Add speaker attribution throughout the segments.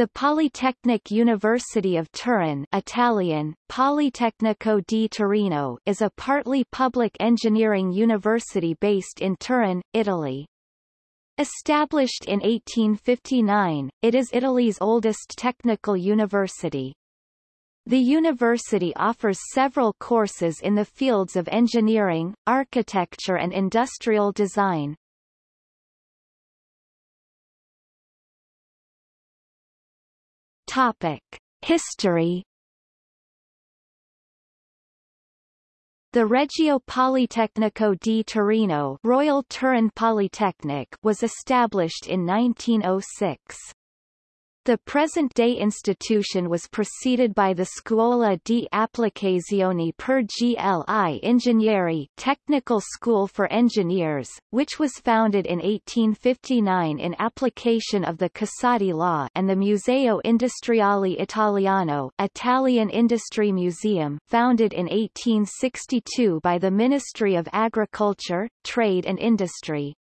Speaker 1: The Polytechnic University of Turin Italian, Politecnico di Torino is a partly public engineering university based in Turin, Italy. Established in 1859, it is Italy's oldest technical university. The university offers several courses in the fields of engineering, architecture and industrial design. Topic: History The Regio Politecnico di Torino Royal Turin Polytechnic was established in 1906. The present-day institution was preceded by the Scuola di Applicazioni per gli Ingegneri Technical School for Engineers, which was founded in 1859 in application of the Casati law and the Museo Industriale Italiano Italian Industry Museum founded in 1862 by the Ministry of Agriculture, Trade and Industry.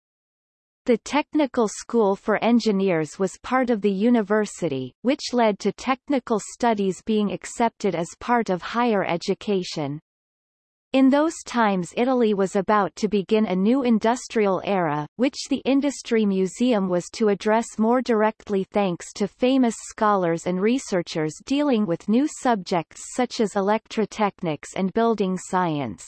Speaker 1: The Technical School for Engineers was part of the university, which led to technical studies being accepted as part of higher education. In those times Italy was about to begin a new industrial era, which the Industry Museum was to address more directly thanks to famous scholars and researchers dealing with new subjects such as electrotechnics and building science.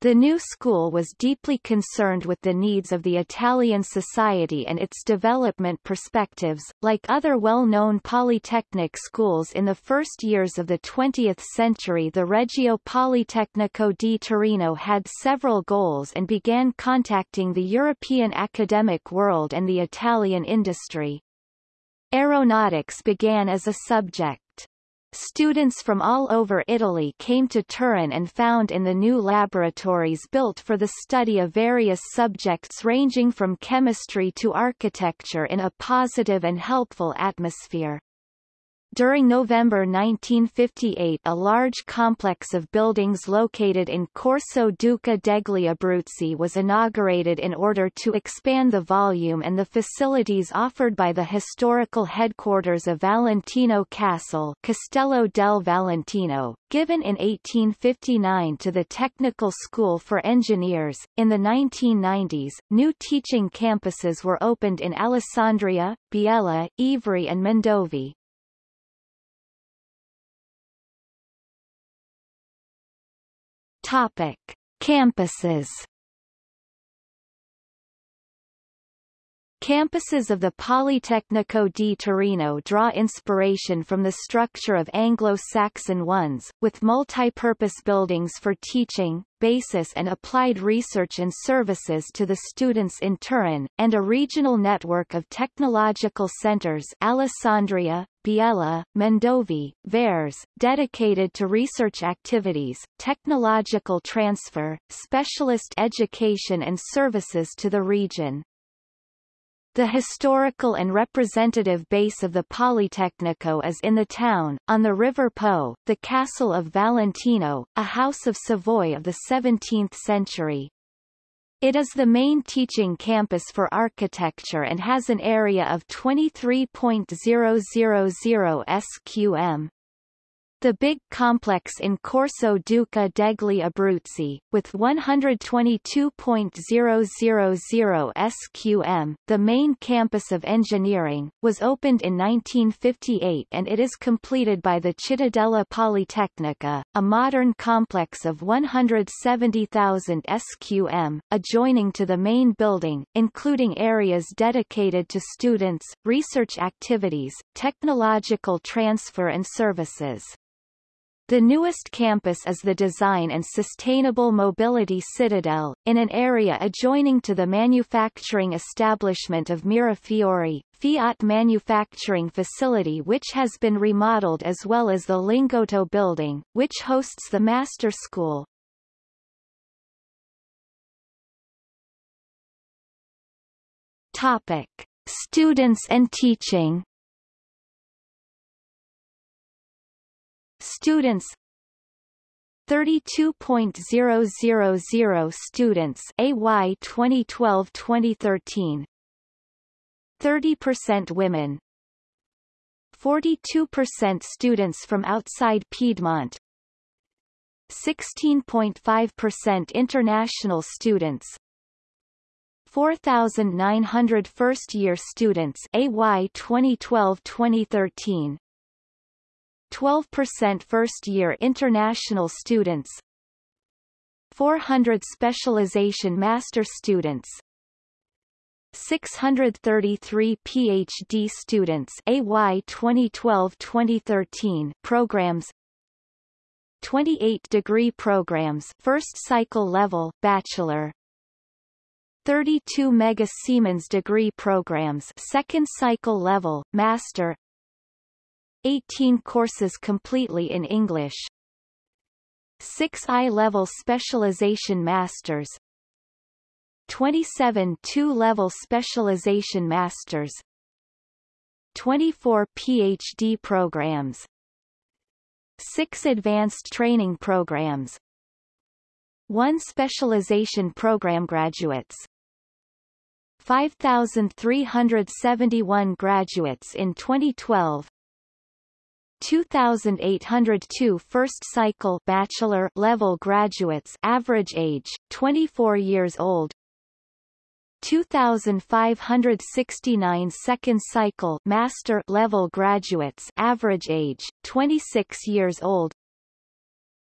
Speaker 1: The new school was deeply concerned with the needs of the Italian society and its development perspectives. Like other well-known polytechnic schools in the first years of the 20th century the Regio Politecnico di Torino had several goals and began contacting the European academic world and the Italian industry. Aeronautics began as a subject. Students from all over Italy came to Turin and found in the new laboratories built for the study of various subjects ranging from chemistry to architecture in a positive and helpful atmosphere. During November 1958 a large complex of buildings located in Corso Duca degli Abruzzi was inaugurated in order to expand the volume and the facilities offered by the historical headquarters of Valentino Castle Castello del Valentino, given in 1859 to the Technical School for Engineers. In the 1990s, new teaching campuses were opened in Alessandria, Biella, Ivrea and Mondovì. Topic: Campuses. Campuses of the Politecnico di Torino draw inspiration from the structure of Anglo-Saxon ones, with multi-purpose buildings for teaching, basis and applied research and services to the students in Turin, and a regional network of technological centers Alessandria, Biella, Mondovì, Varese, dedicated to research activities, technological transfer, specialist education and services to the region. The historical and representative base of the Politecnico is in the town, on the River Po, the castle of Valentino, a house of Savoy of the 17th century. It is the main teaching campus for architecture and has an area of 23.000 sqm. The big complex in Corso Duca degli Abruzzi, with 122.000 sqm, the main campus of engineering, was opened in 1958 and it is completed by the Cittadella Politecnica, a modern complex of 170,000 sqm, adjoining to the main building, including areas dedicated to students, research activities, technological transfer and services. The newest campus is the Design and Sustainable Mobility Citadel, in an area adjoining to the manufacturing establishment of Mirafiori, Fiat manufacturing facility which has been remodeled as well as the Lingotto building, which hosts the Master School. Topic. Students and teaching Students. 32.000 students AY 2012-2013 30% women. 42% students from outside Piedmont. 16.5% international students. 4,900 first-year students AY 2012-2013 12% first-year international students 400 specialization master students 633 PhD students AY 2012-2013 programs 28 degree programs first cycle level bachelor 32 Mega Siemens degree programs second cycle level master 18 courses completely in English. 6 I-level specialization masters. 27 two-level specialization masters. 24 PhD programs. 6 advanced training programs. 1 specialization program graduates. 5,371 graduates in 2012 2,802 first cycle bachelor level graduates average age 24 years old 2,569 second cycle master level graduates average age, 26 years old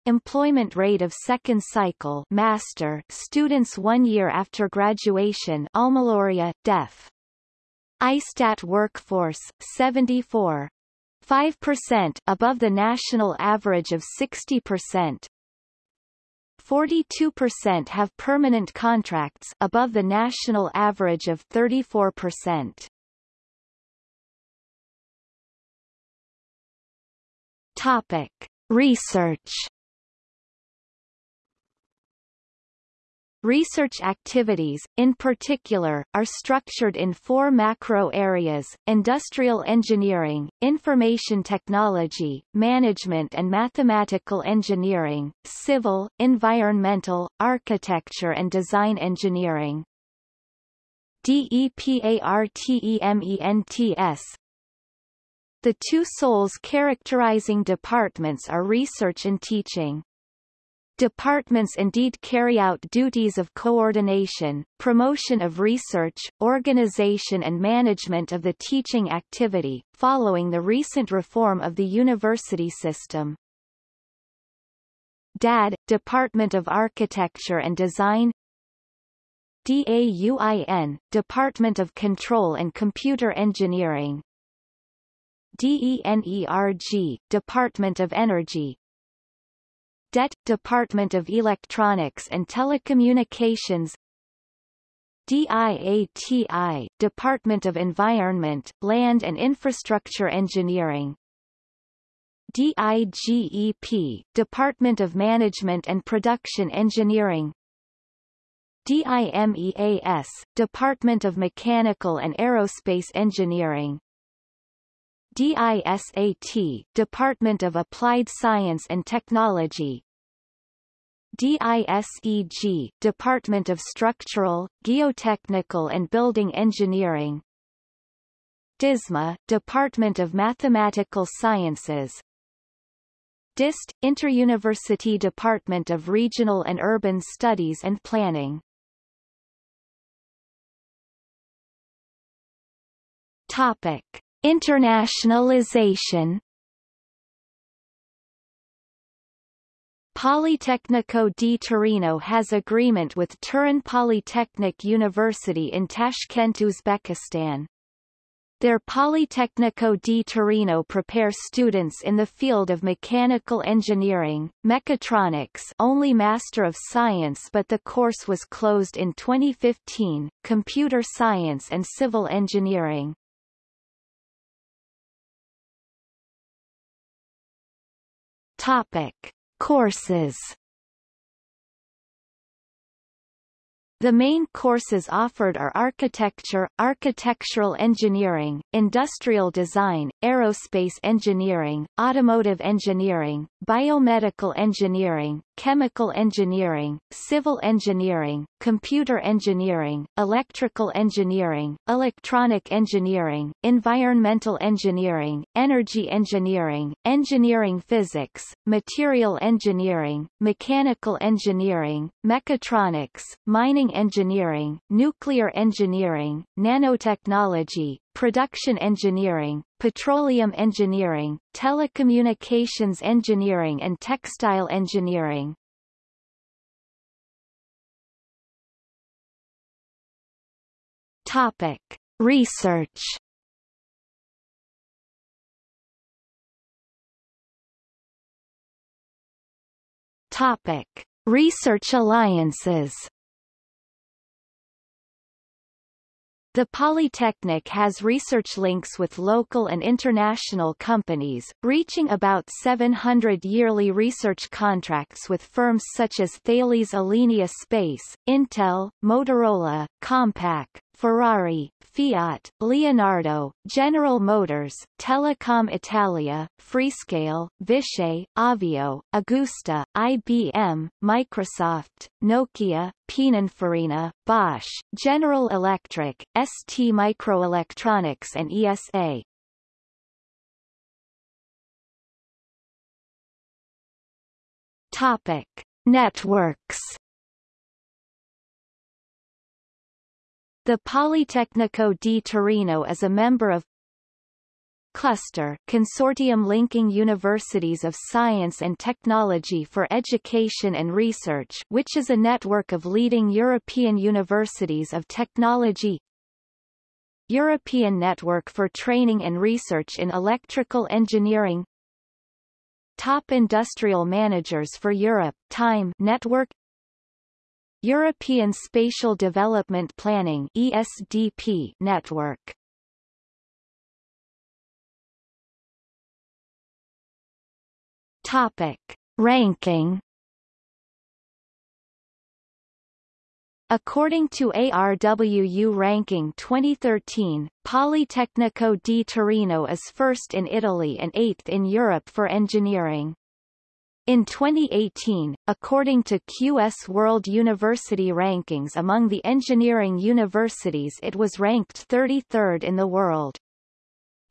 Speaker 1: Employment rate of second cycle master students one year after graduation AlmaLaurea, Def. ISTAT workforce, 74. 5% above the national average of 60%. 42% have permanent contracts above the national average of 34%. Topic: Research Research activities, in particular, are structured in four macro areas, industrial engineering, information technology, management and mathematical engineering, civil, environmental, architecture and design engineering. DEPARTEMENTS The two souls characterizing departments are research and teaching. Departments indeed carry out duties of coordination, promotion of research, organization and management of the teaching activity, following the recent reform of the university system. DAD, Department of Architecture and Design DAUIN, Department of Control and Computer Engineering DENERG, Department of Energy DET – Department of Electronics and Telecommunications. DIATI – Department of Environment, Land and Infrastructure Engineering. DIGEP – Department of Management and Production Engineering. DIMEAS – Department of Mechanical and Aerospace Engineering DISAT Department of Applied Science and Technology. DISEG Department of Structural, Geotechnical and Building Engineering. DISMA Department of Mathematical Sciences. DIST Interuniversity Department of Regional and Urban Studies and Planning. Topic Internationalization Politecnico di Torino has agreement with Turin Polytechnic University in Tashkent, Uzbekistan. Their Politecnico di Torino prepare students in the field of mechanical engineering, mechatronics only Master of Science but the course was closed in 2015, computer science and civil engineering. Topic: Courses. The main courses offered are architecture, architectural engineering, industrial design, aerospace engineering, automotive engineering, biomedical engineering, chemical engineering, civil engineering, computer engineering, electrical engineering, electronic engineering, environmental engineering, energy engineering, engineering physics, material engineering, mechanical engineering, mechatronics, mining engineering, nuclear engineering, nanotechnology, production engineering, petroleum engineering, telecommunications engineering and textile engineering. Topic: Research. Topic: Research alliances. The Polytechnic has research links with local and international companies, reaching about 700 yearly research contracts with firms such as Thales Alenia Space, Intel, Motorola, Compaq, Ferrari, Fiat, Leonardo, General Motors, Telecom Italia, Freescale, Vishay, Avio, Agusta, IBM, Microsoft, Nokia, Pininfarina, Bosch, General Electric, ST Microelectronics and ESA. Topic: Networks The Politecnico di Torino is a member of Cluster consortium linking universities of science and technology for education and research which is a network of leading European universities of technology European Network for Training and Research in Electrical Engineering Top Industrial Managers for Europe Time Network European Spatial Development Planning ESDP network. Topic: Ranking According to ARWU Ranking 2013, Politecnico di Torino is first in Italy and eighth in Europe for engineering. In 2018, according to QS World University Rankings among the engineering universities it was ranked 33rd in the world.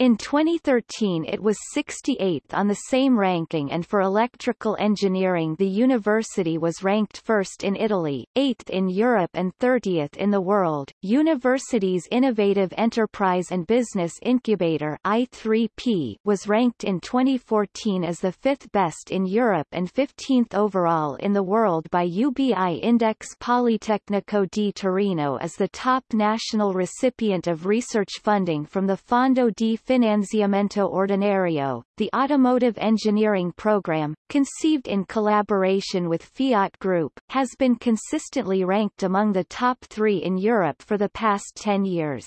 Speaker 1: In 2013 it was 68th on the same ranking and for electrical engineering the university was ranked first in Italy, 8th in Europe and 30th in the world. University's Innovative Enterprise and Business Incubator I3P was ranked in 2014 as the fifth best in Europe and 15th overall in the world by UBI Index Politecnico di Torino as the top national recipient of research funding from the Fondo di Finanziamento Ordinario, the automotive engineering program, conceived in collaboration with Fiat Group, has been consistently ranked among the top three in Europe for the past 10 years.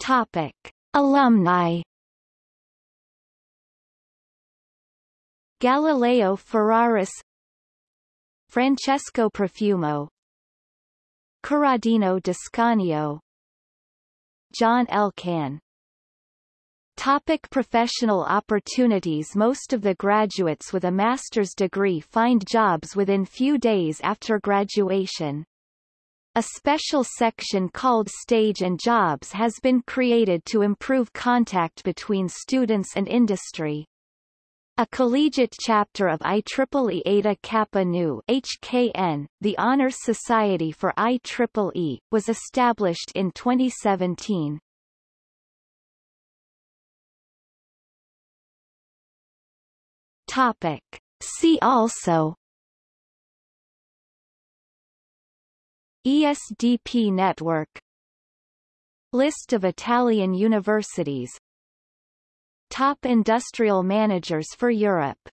Speaker 1: Topic. Alumni Galileo Ferraris Francesco Profumo Corradino D'Ascanio John Elkann Topic professional opportunities Most of the graduates with a master's degree find jobs within few days after graduation. A special section called Stage and Jobs has been created to improve contact between students and industry. A collegiate chapter of IEEE Eta Kappa Nu HKN, the Honors Society for IEEE, was established in 2017. Topic. See also ESDP network List of Italian universities Top industrial managers for Europe